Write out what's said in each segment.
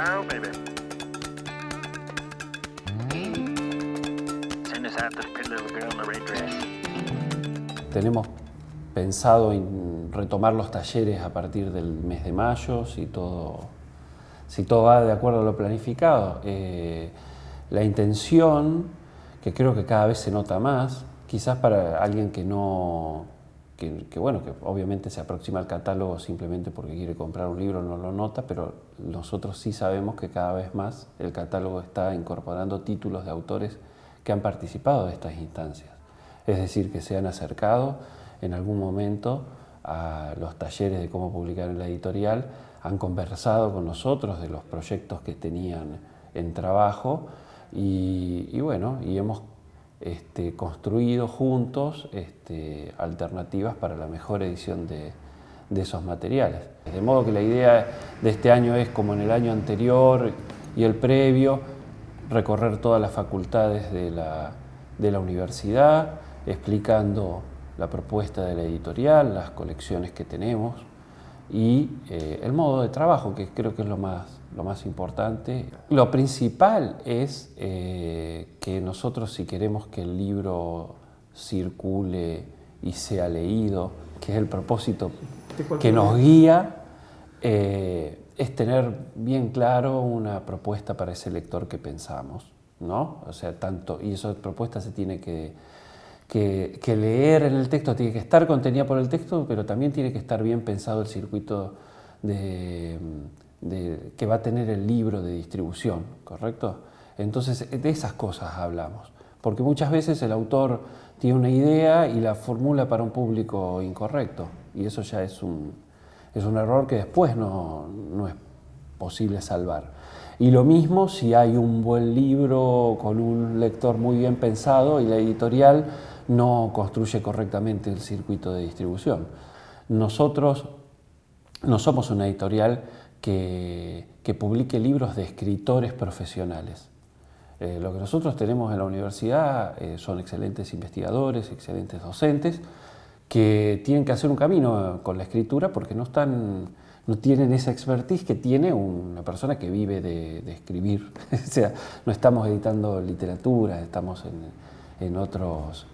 Oh, baby. Tenemos pensado en retomar los talleres a partir del mes de mayo, si todo, si todo va de acuerdo a lo planificado. Eh, la intención, que creo que cada vez se nota más, quizás para alguien que no, que, bueno, que obviamente se aproxima al catálogo simplemente porque quiere comprar un libro, no lo nota, pero nosotros sí sabemos que cada vez más el catálogo está incorporando títulos de autores que han participado de estas instancias. Es decir, que se han acercado en algún momento a los talleres de cómo publicar en la editorial, han conversado con nosotros de los proyectos que tenían en trabajo y bueno, y hemos este, construido juntos este, alternativas para la mejor edición de, esos materiales. De modo que la idea de este año es, como en el año anterior y el previo, recorrer todas las facultades de la universidad, explicando la propuesta de la editorial, las colecciones que tenemos y eh, el modo de trabajo, que creo que es lo más, lo más importante. Lo principal es eh, que nosotros si queremos que el libro circule y sea leído, que es el propósito que nos guía, eh, es tener bien claro una propuesta para ese lector que pensamos, ¿no? O sea, tanto, y esa propuesta se tiene que que, que, leer en el texto tiene que estar contenida por el texto, pero también tiene que estar bien pensado el circuito de, de, que va a tener el libro de distribución, ¿correcto? Entonces, de esas cosas hablamos, porque muchas veces el autor tiene una idea y la formula para un público incorrecto, y eso ya es un, es un error que después no, no es posible salvar. Y lo mismo si hay un buen libro con un lector muy bien pensado y la editorial no construye correctamente el circuito de distribución. Nosotros no somos una editorial que, que publique libros de escritores profesionales. Eh, lo que nosotros tenemos en la universidad eh, son excelentes investigadores, excelentes docentes, que tienen que hacer un camino con la escritura porque no, están, no tienen esa expertise que tiene una persona que vive de, escribir. o sea, no estamos editando literatura, estamos en otros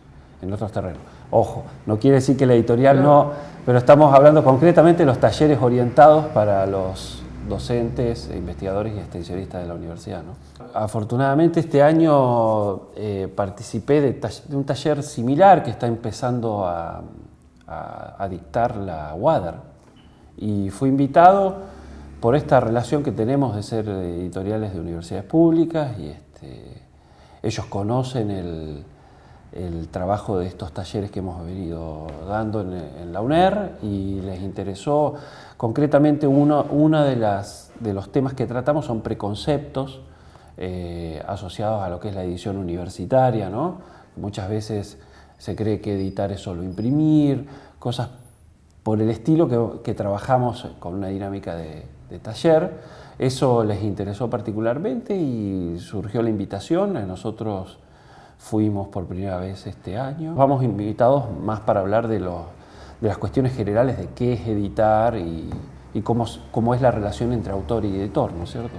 en otros terrenos. Ojo, no quiere decir que la editorial no, pero estamos hablando concretamente de los talleres orientados para los docentes, investigadores y extensionistas de la universidad. ¿no? Afortunadamente este año eh, participé de, un taller similar que está empezando a, dictar la WADER y fui invitado por esta relación que tenemos de ser editoriales de universidades públicas y este, ellos conocen el, el trabajo de estos talleres que hemos venido dando en, la UNER y les interesó concretamente uno, uno de, las, de los temas que tratamos son preconceptos eh, asociados a lo que es la edición universitaria, ¿no? Muchas veces se cree que editar es solo imprimir, cosas por el estilo que, que trabajamos con una dinámica de, de taller. Eso les interesó particularmente y surgió la invitación. A nosotros fuimos por primera vez este año. Vamos invitados más para hablar de, lo, de las cuestiones generales de qué es editar y, y cómo, cómo, es la relación entre autor y editor, ¿no es cierto?